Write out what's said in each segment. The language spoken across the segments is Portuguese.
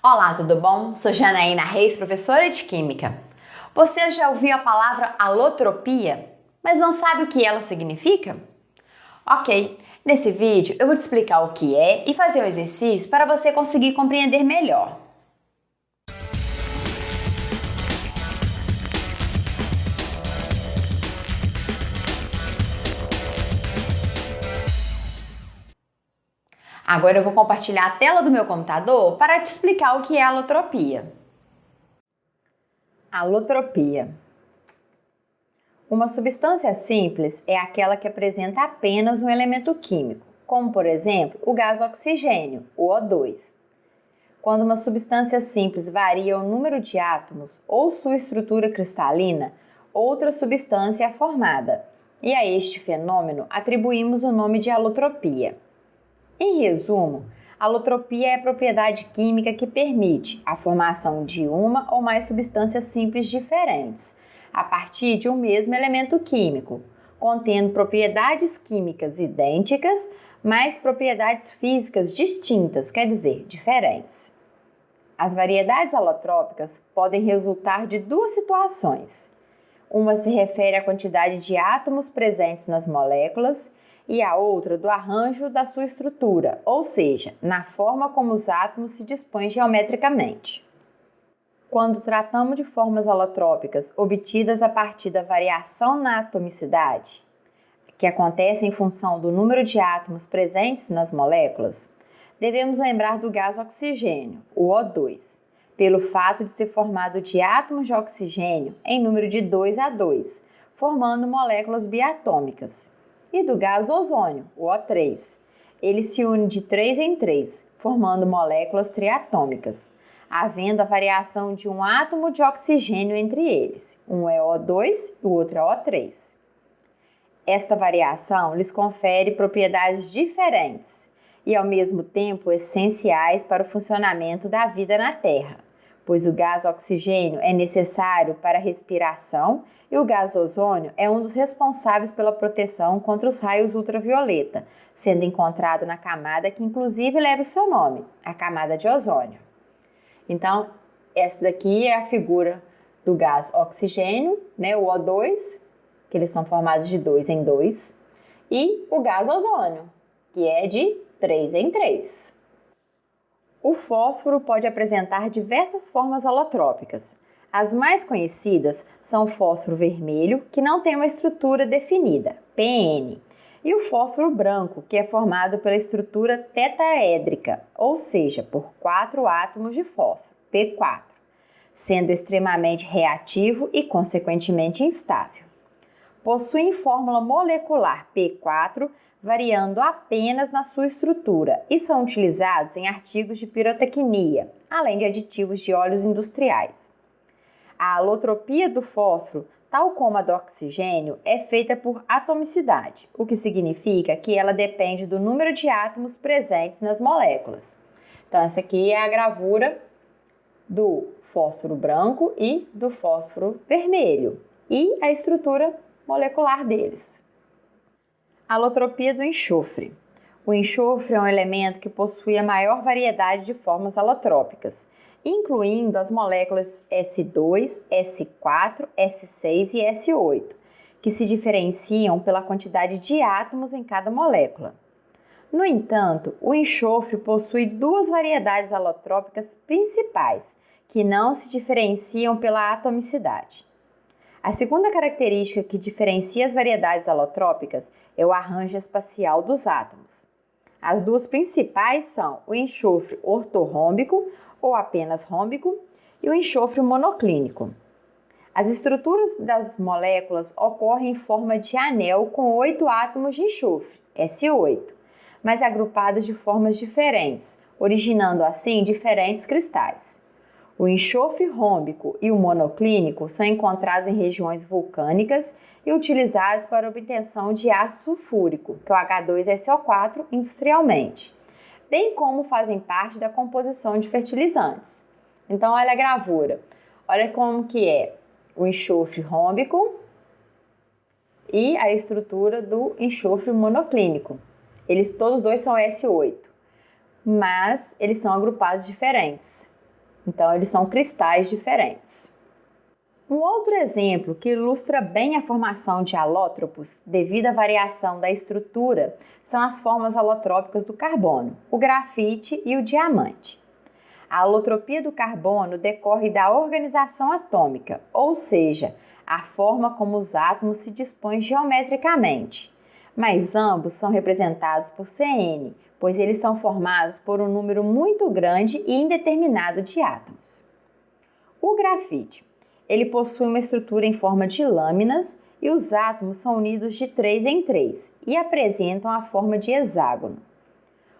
Olá, tudo bom? Sou Janaína Reis, professora de Química. Você já ouviu a palavra alotropia, mas não sabe o que ela significa? Ok, nesse vídeo eu vou te explicar o que é e fazer um exercício para você conseguir compreender melhor. Agora eu vou compartilhar a tela do meu computador para te explicar o que é alotropia. Alotropia. Uma substância simples é aquela que apresenta apenas um elemento químico, como por exemplo o gás oxigênio, o O2. Quando uma substância simples varia o número de átomos ou sua estrutura cristalina, outra substância é formada, e a este fenômeno atribuímos o nome de alotropia. Em resumo, alotropia é a propriedade química que permite a formação de uma ou mais substâncias simples diferentes, a partir de um mesmo elemento químico, contendo propriedades químicas idênticas, mas propriedades físicas distintas, quer dizer, diferentes. As variedades alotrópicas podem resultar de duas situações. Uma se refere à quantidade de átomos presentes nas moléculas e a outra do arranjo da sua estrutura, ou seja, na forma como os átomos se dispõem geometricamente. Quando tratamos de formas alotrópicas obtidas a partir da variação na atomicidade, que acontece em função do número de átomos presentes nas moléculas, devemos lembrar do gás oxigênio, o O2, pelo fato de ser formado de átomos de oxigênio em número de 2 a 2, formando moléculas biatômicas e do gás ozônio, o O3. Ele se une de 3 em 3, formando moléculas triatômicas, havendo a variação de um átomo de oxigênio entre eles. Um é O2 e o outro é O3. Esta variação lhes confere propriedades diferentes e, ao mesmo tempo, essenciais para o funcionamento da vida na Terra pois o gás oxigênio é necessário para a respiração e o gás ozônio é um dos responsáveis pela proteção contra os raios ultravioleta, sendo encontrado na camada que inclusive leva o seu nome, a camada de ozônio. Então, essa daqui é a figura do gás oxigênio, né, o O2, que eles são formados de 2 em 2, e o gás ozônio, que é de 3 em 3. O fósforo pode apresentar diversas formas alotrópicas. As mais conhecidas são o fósforo vermelho, que não tem uma estrutura definida, PN, e o fósforo branco, que é formado pela estrutura tetraédrica, ou seja, por quatro átomos de fósforo, P4, sendo extremamente reativo e, consequentemente, instável. Possuem fórmula molecular P4 variando apenas na sua estrutura e são utilizados em artigos de pirotecnia, além de aditivos de óleos industriais. A alotropia do fósforo, tal como a do oxigênio, é feita por atomicidade, o que significa que ela depende do número de átomos presentes nas moléculas. Então, essa aqui é a gravura do fósforo branco e do fósforo vermelho e a estrutura molecular deles. Alotropia do enxofre. O enxofre é um elemento que possui a maior variedade de formas alotrópicas, incluindo as moléculas S2, S4, S6 e S8, que se diferenciam pela quantidade de átomos em cada molécula. No entanto, o enxofre possui duas variedades alotrópicas principais, que não se diferenciam pela atomicidade. A segunda característica que diferencia as variedades alotrópicas é o arranjo espacial dos átomos. As duas principais são o enxofre ortorrômbico ou apenas rômbico e o enxofre monoclínico. As estruturas das moléculas ocorrem em forma de anel com oito átomos de enxofre, S8, mas agrupadas de formas diferentes, originando assim diferentes cristais. O enxofre rômbico e o monoclínico são encontrados em regiões vulcânicas e utilizados para obtenção de ácido sulfúrico, que é o H2SO4, industrialmente, bem como fazem parte da composição de fertilizantes. Então, olha a gravura. Olha como que é o enxofre rômbico e a estrutura do enxofre monoclínico. Eles todos dois são S8, mas eles são agrupados diferentes Então, eles são cristais diferentes. Um outro exemplo que ilustra bem a formação de alótropos devido à variação da estrutura são as formas alotrópicas do carbono, o grafite e o diamante. A alotropia do carbono decorre da organização atômica, ou seja, a forma como os átomos se dispõem geometricamente. Mas ambos são representados por Cn, pois eles são formados por um número muito grande e indeterminado de átomos. O grafite ele possui uma estrutura em forma de lâminas e os átomos são unidos de três em três e apresentam a forma de hexágono.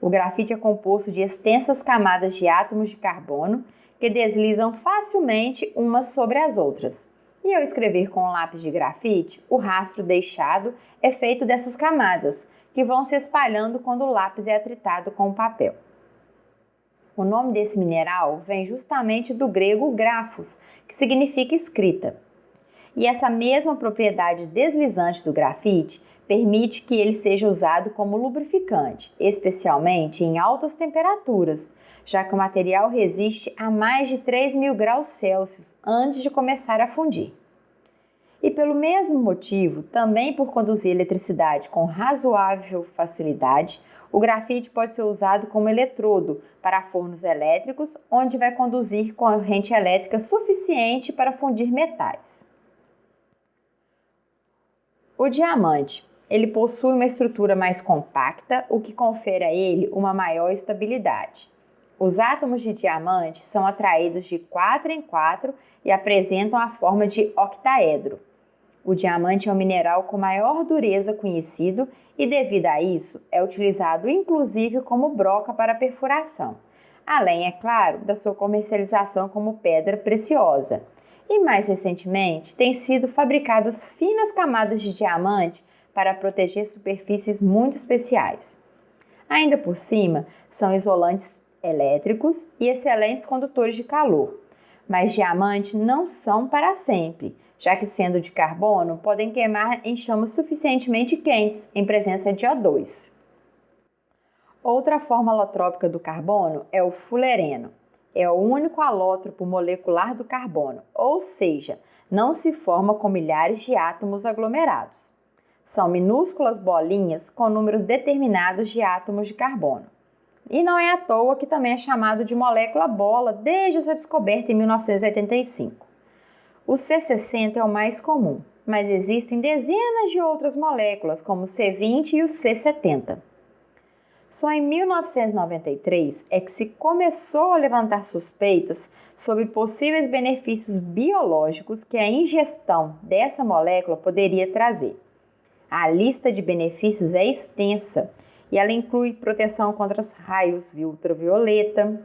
O grafite é composto de extensas camadas de átomos de carbono que deslizam facilmente umas sobre as outras. E ao escrever com um lápis de grafite, o rastro deixado é feito dessas camadas, que vão se espalhando quando o lápis é atritado com o papel. O nome desse mineral vem justamente do grego grafos, que significa escrita. E essa mesma propriedade deslizante do grafite permite que ele seja usado como lubrificante, especialmente em altas temperaturas, já que o material resiste a mais de 3 mil graus Celsius antes de começar a fundir. E pelo mesmo motivo, também por conduzir eletricidade com razoável facilidade, o grafite pode ser usado como eletrodo para fornos elétricos, onde vai conduzir corrente elétrica suficiente para fundir metais. O diamante. Ele possui uma estrutura mais compacta, o que confere a ele uma maior estabilidade. Os átomos de diamante são atraídos de 4 em 4 e apresentam a forma de octaedro. O diamante é o mineral com maior dureza conhecido e, devido a isso, é utilizado inclusive como broca para perfuração, além, é claro, da sua comercialização como pedra preciosa. E mais recentemente, têm sido fabricadas finas camadas de diamante para proteger superfícies muito especiais. Ainda por cima, são isolantes elétricos e excelentes condutores de calor. Mas diamante não são para sempre já que sendo de carbono, podem queimar em chamas suficientemente quentes em presença de O2. Outra forma alotrópica do carbono é o fulereno. É o único alótropo molecular do carbono, ou seja, não se forma com milhares de átomos aglomerados. São minúsculas bolinhas com números determinados de átomos de carbono. E não é à toa que também é chamado de molécula bola desde sua descoberta em 1985. O C60 é o mais comum, mas existem dezenas de outras moléculas, como o C20 e o C70. Só em 1993 é que se começou a levantar suspeitas sobre possíveis benefícios biológicos que a ingestão dessa molécula poderia trazer. A lista de benefícios é extensa e ela inclui proteção contra os raios ultravioleta,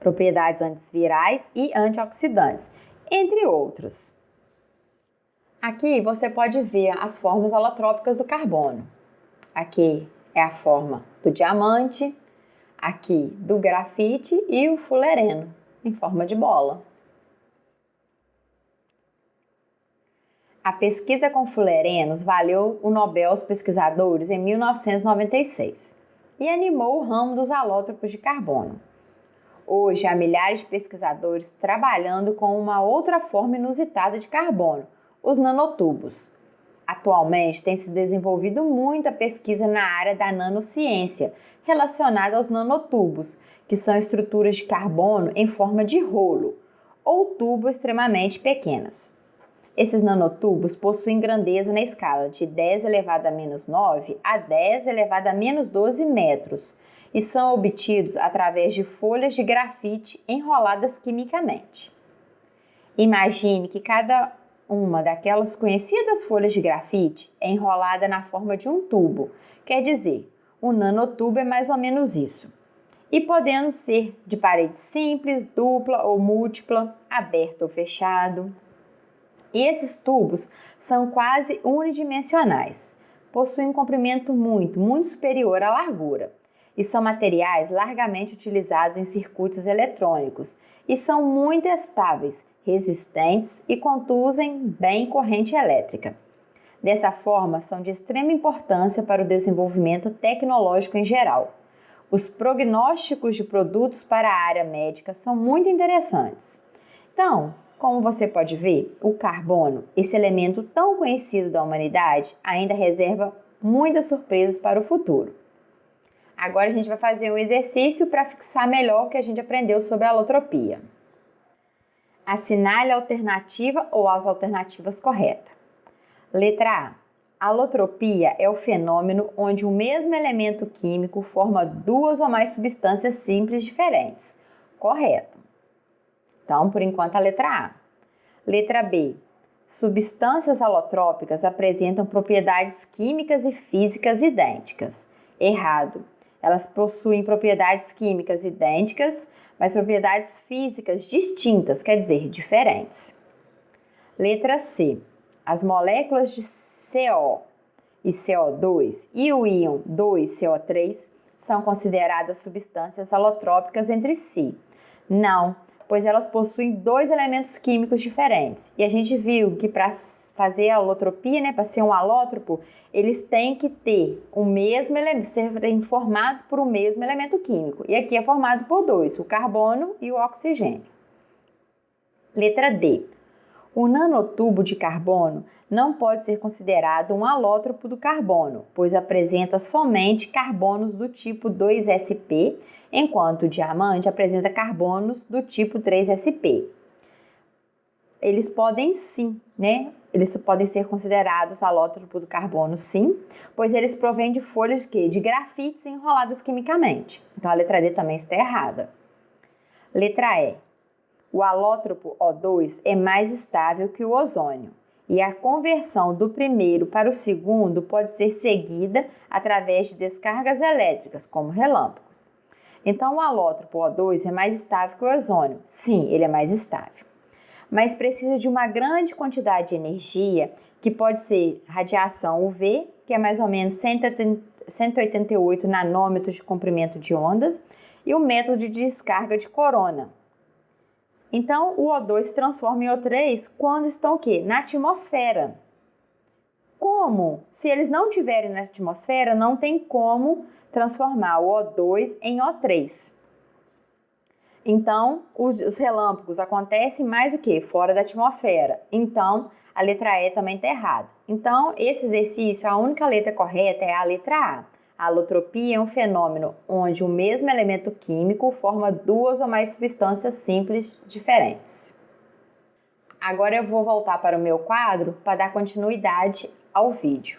propriedades antivirais e antioxidantes, entre outros. Aqui você pode ver as formas alotrópicas do carbono. Aqui é a forma do diamante, aqui do grafite e o fulereno, em forma de bola. A pesquisa com fulerenos valeu o Nobel aos pesquisadores em 1996 e animou o ramo dos alótropos de carbono. Hoje há milhares de pesquisadores trabalhando com uma outra forma inusitada de carbono, os nanotubos. Atualmente tem se desenvolvido muita pesquisa na área da nanociência relacionada aos nanotubos, que são estruturas de carbono em forma de rolo ou tubo extremamente pequenas. Esses nanotubos possuem grandeza na escala de 10 elevado a menos 9 a 10 elevado a menos 12 metros e são obtidos através de folhas de grafite enroladas quimicamente. Imagine que cada uma daquelas conhecidas folhas de grafite é enrolada na forma de um tubo, quer dizer, o nanotubo é mais ou menos isso. E podendo ser de parede simples, dupla ou múltipla, aberto ou fechado, e esses tubos são quase unidimensionais, possuem um comprimento muito, muito superior à largura e são materiais largamente utilizados em circuitos eletrônicos e são muito estáveis, resistentes e conduzem bem corrente elétrica. Dessa forma, são de extrema importância para o desenvolvimento tecnológico em geral. Os prognósticos de produtos para a área médica são muito interessantes. Então, como você pode ver, o carbono, esse elemento tão conhecido da humanidade, ainda reserva muitas surpresas para o futuro. Agora a gente vai fazer um exercício para fixar melhor o que a gente aprendeu sobre a alotropia. Assinale a alternativa ou as alternativas corretas. Letra A. Alotropia é o fenômeno onde o mesmo elemento químico forma duas ou mais substâncias simples diferentes. Correto. Então, por enquanto, a letra A. Letra B. Substâncias alotrópicas apresentam propriedades químicas e físicas idênticas. Errado. Elas possuem propriedades químicas idênticas, mas propriedades físicas distintas, quer dizer, diferentes. Letra C. As moléculas de CO e CO2 e o íon 2CO3 são consideradas substâncias alotrópicas entre si. Não, pois elas possuem dois elementos químicos diferentes. E a gente viu que para fazer a alotropia, né, para ser um alótropo, eles têm que ter o mesmo elemento, serem formados por o mesmo elemento químico. E aqui é formado por dois, o carbono e o oxigênio. Letra D. O nanotubo de carbono não pode ser considerado um alótropo do carbono, pois apresenta somente carbonos do tipo 2sp, enquanto o diamante apresenta carbonos do tipo 3sp. Eles podem sim, né? Eles podem ser considerados alótropo do carbono, sim, pois eles provêm de folhas de quê? De grafites enroladas quimicamente. Então a letra D também está errada. Letra E. O alótropo O2 é mais estável que o ozônio e a conversão do primeiro para o segundo pode ser seguida através de descargas elétricas, como relâmpagos. Então, o alótropo O2 é mais estável que o ozônio. Sim, ele é mais estável. Mas precisa de uma grande quantidade de energia, que pode ser radiação UV, que é mais ou menos 188 nanômetros de comprimento de ondas, e o método de descarga de corona, então, o O2 se transforma em O3 quando estão o quê? Na atmosfera. Como? Se eles não estiverem na atmosfera, não tem como transformar o O2 em O3. Então, os, os relâmpagos acontecem mais o que? Fora da atmosfera. Então, a letra E também está errada. Então, esse exercício, a única letra correta é a letra A. A alotropia é um fenômeno onde o mesmo elemento químico forma duas ou mais substâncias simples diferentes. Agora eu vou voltar para o meu quadro para dar continuidade ao vídeo.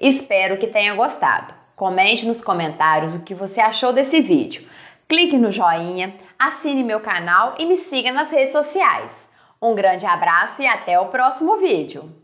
Espero que tenha gostado. Comente nos comentários o que você achou desse vídeo. Clique no joinha, assine meu canal e me siga nas redes sociais. Um grande abraço e até o próximo vídeo!